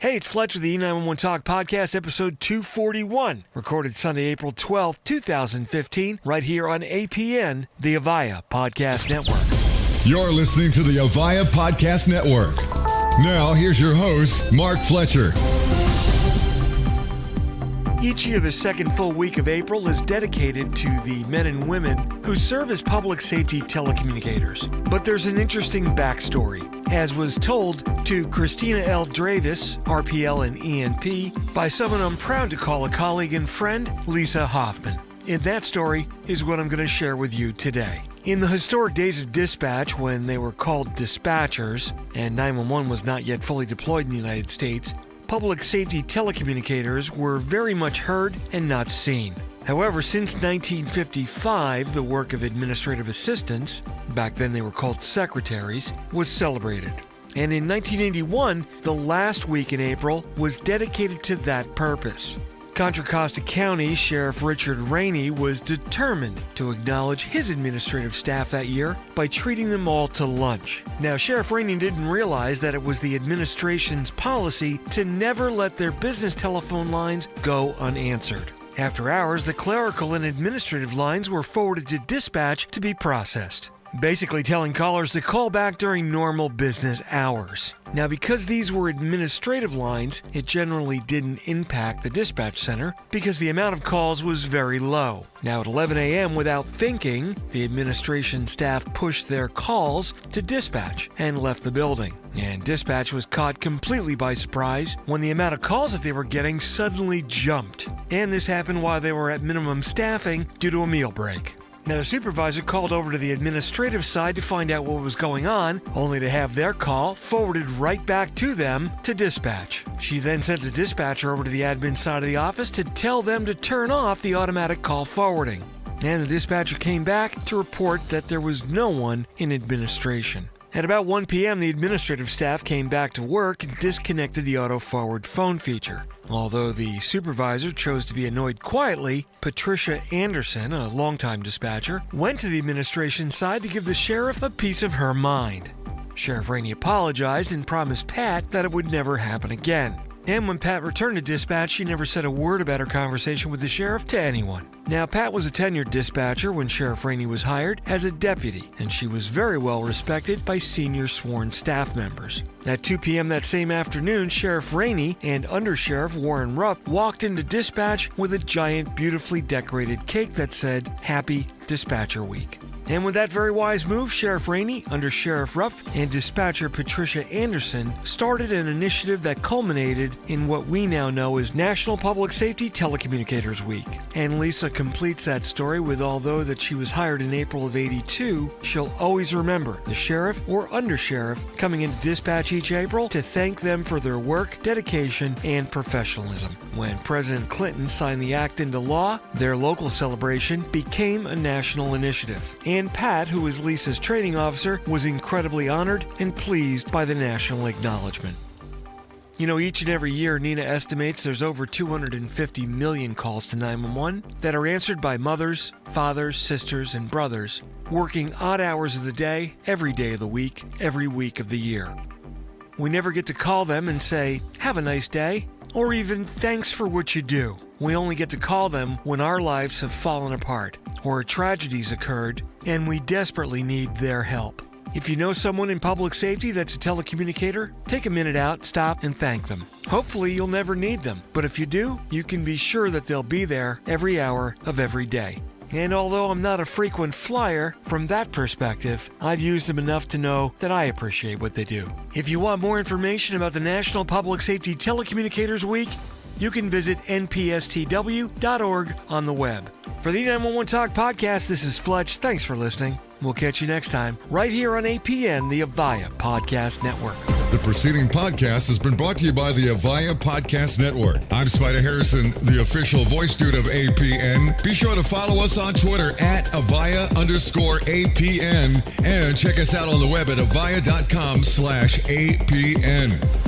Hey, it's Fletch with the E911 Talk Podcast, episode 241, recorded Sunday, April 12th, 2015, right here on APN, the Avaya Podcast Network. You're listening to the Avaya Podcast Network. Now, here's your host, Mark Fletcher. Each year, the second full week of April is dedicated to the men and women who serve as public safety telecommunicators. But there's an interesting backstory, as was told to Christina L. Dravis, RPL and ENP, by someone I'm proud to call a colleague and friend, Lisa Hoffman. And that story is what I'm going to share with you today. In the historic days of dispatch, when they were called dispatchers and 911 was not yet fully deployed in the United States, public safety telecommunicators were very much heard and not seen. However, since 1955, the work of administrative assistants, back then they were called secretaries, was celebrated. And in 1981, the last week in April was dedicated to that purpose. Contra Costa County Sheriff Richard Rainey was determined to acknowledge his administrative staff that year by treating them all to lunch. Now, Sheriff Rainey didn't realize that it was the administration's policy to never let their business telephone lines go unanswered. After hours, the clerical and administrative lines were forwarded to dispatch to be processed basically telling callers to call back during normal business hours. Now, because these were administrative lines, it generally didn't impact the dispatch center because the amount of calls was very low. Now, at 11 a.m., without thinking, the administration staff pushed their calls to dispatch and left the building. And dispatch was caught completely by surprise when the amount of calls that they were getting suddenly jumped. And this happened while they were at minimum staffing due to a meal break. Now, the supervisor called over to the administrative side to find out what was going on, only to have their call forwarded right back to them to dispatch. She then sent the dispatcher over to the admin side of the office to tell them to turn off the automatic call forwarding. And the dispatcher came back to report that there was no one in administration. At about 1 p.m., the administrative staff came back to work and disconnected the auto forward phone feature. Although the supervisor chose to be annoyed quietly, Patricia Anderson, a longtime dispatcher, went to the administration side to give the sheriff a piece of her mind. Sheriff Rainey apologized and promised Pat that it would never happen again. And when Pat returned to dispatch, she never said a word about her conversation with the sheriff to anyone. Now, Pat was a tenured dispatcher when Sheriff Rainey was hired as a deputy, and she was very well respected by senior sworn staff members. At 2 p.m. that same afternoon, Sheriff Rainey and Undersheriff Warren Rupp walked into dispatch with a giant, beautifully decorated cake that said, Happy Dispatcher Week. And with that very wise move, Sheriff Rainey, under Sheriff Rupp, and dispatcher Patricia Anderson started an initiative that culminated in what we now know as National Public Safety Telecommunicators Week. And Lisa completes that story with although that she was hired in April of 82, she'll always remember the sheriff or undersheriff coming into dispatch each April to thank them for their work, dedication, and professionalism. When President Clinton signed the act into law, their local celebration became a national initiative. And Pat, who is Lisa's training officer, was incredibly honored and pleased by the national acknowledgement. You know, each and every year, NENA estimates there's over 250 million calls to 911 that are answered by mothers, fathers, sisters, and brothers working odd hours of the day, every day of the week, every week of the year. We never get to call them and say, Have a nice day, or even thanks for what you do. We only get to call them when our lives have fallen apart, or tragedies occurred, and we desperately need their help. If you know someone in public safety that's a telecommunicator, take a minute out, stop, and thank them. Hopefully, you'll never need them, but if you do, you can be sure that they'll be there every hour of every day. And although I'm not a frequent flyer, from that perspective, I've used them enough to know that I appreciate what they do. If you want more information about the National Public Safety Telecommunicators Week, you can visit npstw.org on the web. For the 911 Talk podcast, this is Fletch. Thanks for listening. We'll catch you next time, right here on APN, the Avaya Podcast Network. The preceding podcast has been brought to you by the Avaya Podcast Network. I'm Spider Harrison, the official voice dude of APN. Be sure to follow us on Twitter at Avaya underscore APN and check us out on the web at avaya.com slash APN.